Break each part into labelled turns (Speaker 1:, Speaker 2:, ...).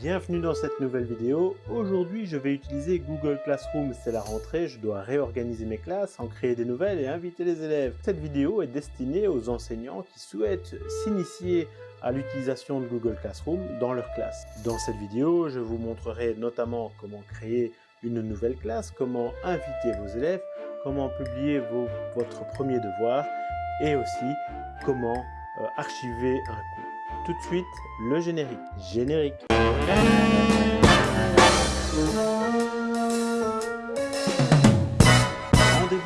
Speaker 1: Bienvenue dans cette nouvelle vidéo. Aujourd'hui, je vais utiliser Google Classroom. C'est la rentrée, je dois réorganiser mes classes, en créer des nouvelles et inviter les élèves. Cette vidéo est destinée aux enseignants qui souhaitent s'initier à l'utilisation de Google Classroom dans leur classe. Dans cette vidéo, je vous montrerai notamment comment créer une nouvelle classe, comment inviter vos élèves, comment publier votre premier devoir et aussi comment euh, archiver un cours tout de suite le générique. Générique. Rendez-vous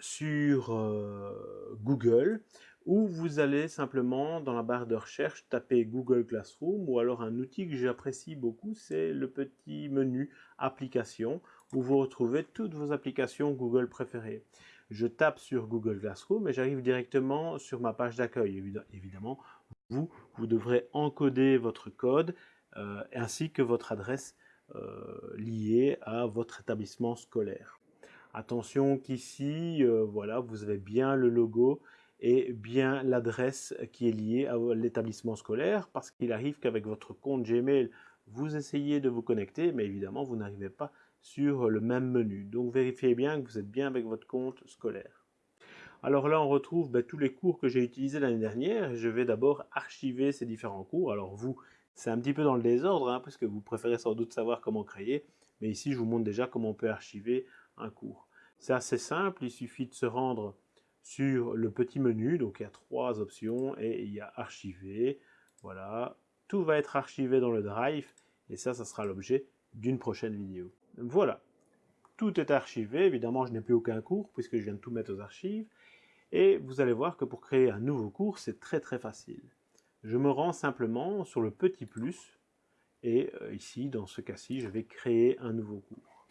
Speaker 1: sur euh, Google où vous allez simplement dans la barre de recherche taper Google Classroom ou alors un outil que j'apprécie beaucoup, c'est le petit menu applications où vous retrouvez toutes vos applications Google préférées. Je tape sur Google Classroom et j'arrive directement sur ma page d'accueil. Évidemment, vous, vous devrez encoder votre code euh, ainsi que votre adresse euh, liée à votre établissement scolaire. Attention qu'ici, euh, voilà, vous avez bien le logo et bien l'adresse qui est liée à l'établissement scolaire parce qu'il arrive qu'avec votre compte Gmail, vous essayez de vous connecter, mais évidemment, vous n'arrivez pas sur le même menu. Donc, vérifiez bien que vous êtes bien avec votre compte scolaire. Alors là, on retrouve ben, tous les cours que j'ai utilisés l'année dernière. Je vais d'abord archiver ces différents cours. Alors vous, c'est un petit peu dans le désordre, hein, parce que vous préférez sans doute savoir comment créer. Mais ici, je vous montre déjà comment on peut archiver un cours. C'est assez simple, il suffit de se rendre sur le petit menu. Donc il y a trois options et il y a archiver. Voilà, tout va être archivé dans le drive. Et ça, ça sera l'objet d'une prochaine vidéo. Voilà, tout est archivé. Évidemment, je n'ai plus aucun cours puisque je viens de tout mettre aux archives. Et vous allez voir que pour créer un nouveau cours, c'est très très facile. Je me rends simplement sur le petit plus, et euh, ici, dans ce cas-ci, je vais créer un nouveau cours.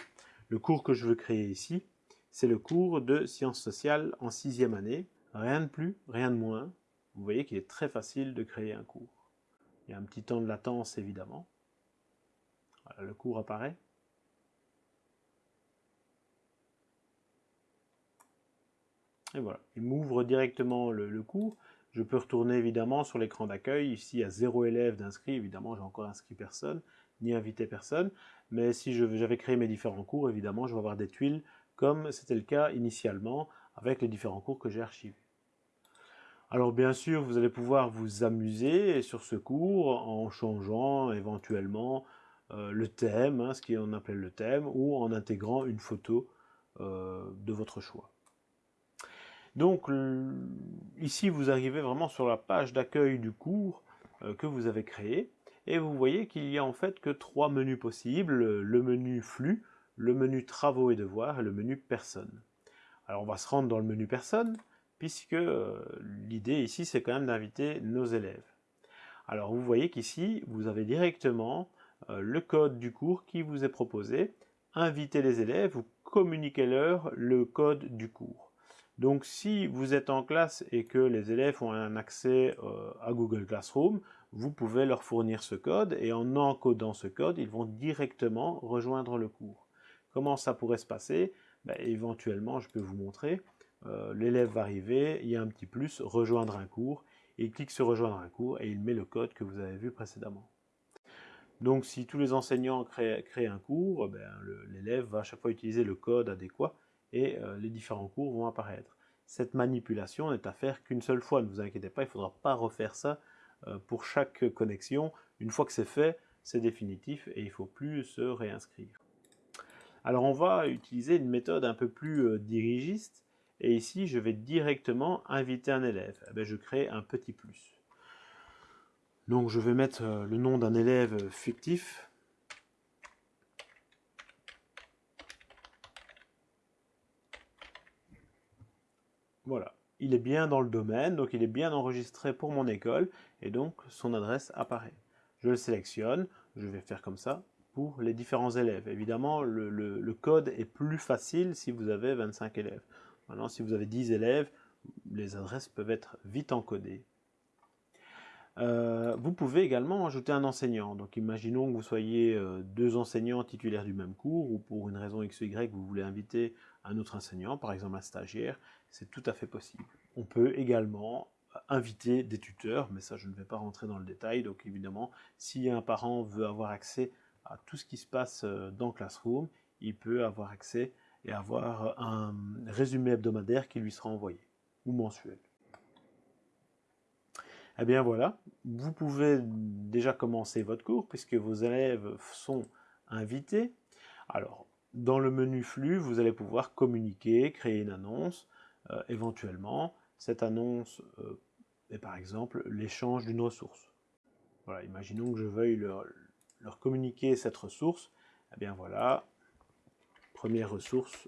Speaker 1: Le cours que je veux créer ici, c'est le cours de sciences sociales en sixième année. Rien de plus, rien de moins. Vous voyez qu'il est très facile de créer un cours. Il y a un petit temps de latence, évidemment. Voilà, le cours apparaît. Et voilà, il m'ouvre directement le, cours. Je peux retourner évidemment sur l'écran d'accueil. Ici, il y a zéro élève d'inscrit. Évidemment, j'ai encore inscrit personne, ni invité personne. Mais si j'avais créé mes différents cours, évidemment, je vais avoir des tuiles comme c'était le cas initialement avec les différents cours que j'ai archivés. Alors bien sûr, vous allez pouvoir vous amuser sur ce cours en changeant éventuellement euh, le thème, hein, ce qu'on appelle le thème, ou en intégrant une photo euh, de votre choix. Donc ici, vous arrivez vraiment sur la page d'accueil du cours euh, que vous avez créé. Et vous voyez qu'il y a en fait que trois menus possibles. Le menu flux, le menu travaux et devoirs et le menu personne. Alors on va se rendre dans le menu personne, puisque euh, l'idée ici, c'est quand même d'inviter nos élèves. Alors vous voyez qu'ici, vous avez directement euh, le code du cours qui vous est proposé. Invitez les élèves ou communiquez-leur le code du cours. Donc si vous êtes en classe et que les élèves ont un accès euh, à Google Classroom, vous pouvez leur fournir ce code et en encodant ce code, ils vont directement rejoindre le cours. Comment ça pourrait se passer? Ben, Éventuellement, je peux vous montrer. Euh, l'élève va arriver, il y a un petit plus, rejoindre un cours, il clique sur rejoindre un cours et il met le code que vous avez vu précédemment. Donc si tous les enseignants créent, un cours, ben, l'élève va à chaque fois utiliser le code adéquat et euh, les différents cours vont apparaître. Cette manipulation n'est à faire qu'une seule fois, ne vous inquiétez pas, il ne faudra pas refaire ça euh, pour chaque connexion. Une fois que c'est fait, c'est définitif et il ne faut plus se réinscrire. Alors on va utiliser une méthode un peu plus euh, dirigiste et ici je vais directement inviter un élève. Eh je crée un petit plus. Donc je vais mettre le nom d'un élève fictif Voilà, il est bien dans le domaine, donc il est bien enregistré pour mon école, et donc son adresse apparaît. Je le sélectionne, je vais faire comme ça pour les différents élèves. Évidemment, le, code est plus facile si vous avez 25 élèves. Maintenant, si vous avez 10 élèves, les adresses peuvent être vite encodées. Euh, vous pouvez également ajouter un enseignant. Donc imaginons que vous soyez euh, deux enseignants titulaires du même cours ou pour une raison X ou Y, vous voulez inviter un autre enseignant, par exemple un stagiaire, c'est tout à fait possible. On peut également inviter des tuteurs, mais ça je ne vais pas rentrer dans le détail. Donc évidemment, si un parent veut avoir accès à tout ce qui se passe euh, dans Classroom, il peut avoir accès et avoir un résumé hebdomadaire qui lui sera envoyé, ou mensuel. Eh bien voilà, vous pouvez déjà commencer votre cours puisque vos élèves sont invités. Alors, dans le menu flux, vous allez pouvoir communiquer, créer une annonce, euh, éventuellement. Cette annonce euh, est par exemple l'échange d'une ressource. Voilà, imaginons que je veuille leur, leur communiquer cette ressource. Eh bien voilà, première ressource.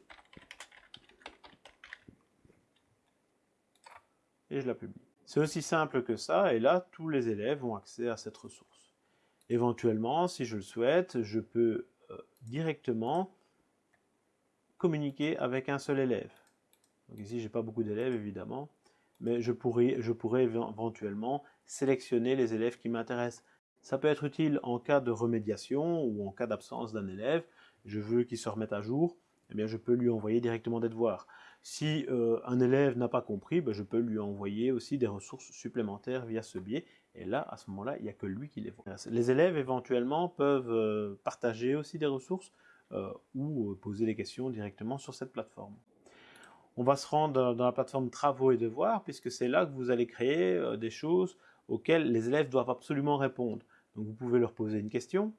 Speaker 1: Et je la publie. C'est aussi simple que ça, et là, tous les élèves ont accès à cette ressource. Éventuellement, si je le souhaite, je peux euh, directement communiquer avec un seul élève. Donc ici, j'ai pas beaucoup d'élèves, évidemment, mais je pourrais, je pourrais éventuellement sélectionner les élèves qui m'intéressent. Ça peut être utile en cas de remédiation ou en cas d'absence d'un élève. Je veux qu'il se remette à jour, eh bien, je peux lui envoyer directement des devoirs. Si euh, un élève n'a pas compris, ben, je peux lui envoyer aussi des ressources supplémentaires via ce biais. Et là, à ce moment-là, il n'y a que lui qui les voit. Les élèves, éventuellement, peuvent euh, partager aussi des ressources euh, ou poser des questions directement sur cette plateforme. On va se rendre dans la plateforme travaux et devoirs, puisque c'est là que vous allez créer des choses auxquelles les élèves doivent absolument répondre. Donc vous pouvez leur poser une question.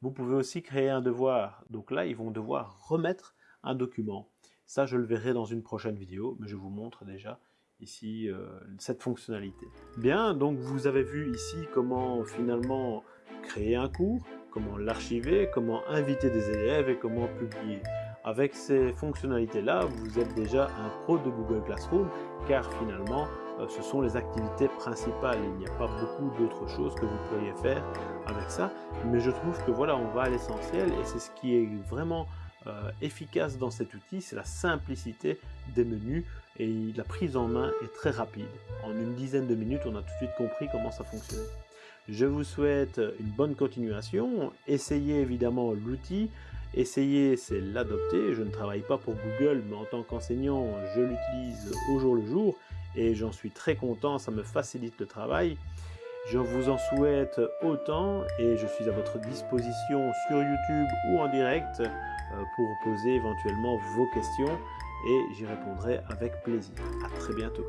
Speaker 1: Vous pouvez aussi créer un devoir. Donc là, ils vont devoir remettre un document. Ça, je le verrai dans une prochaine vidéo, mais je vous montre déjà ici euh, cette fonctionnalité. Bien, donc vous avez vu ici comment finalement créer un cours, comment l'archiver, comment inviter des élèves et comment publier. Avec ces fonctionnalités-là, vous êtes déjà un pro de Google Classroom, car finalement, euh, ce sont les activités principales. Il n'y a pas beaucoup d'autres choses que vous pourriez faire avec ça, mais je trouve que voilà, on va à l'essentiel et c'est ce qui est vraiment euh, efficace dans cet outil, c'est la simplicité des menus et la prise en main est très rapide. En une dizaine de minutes, on a tout de suite compris comment ça fonctionnait. Je vous souhaite une bonne continuation. Essayez évidemment l'outil. Essayez, c'est l'adopter. Je ne travaille pas pour Google, mais en tant qu'enseignant, je l'utilise au jour le jour et j'en suis très content. Ça me facilite le travail. Je vous en souhaite autant et je suis à votre disposition sur YouTube ou en direct euh, pour poser éventuellement vos questions et j'y répondrai avec plaisir. À très bientôt.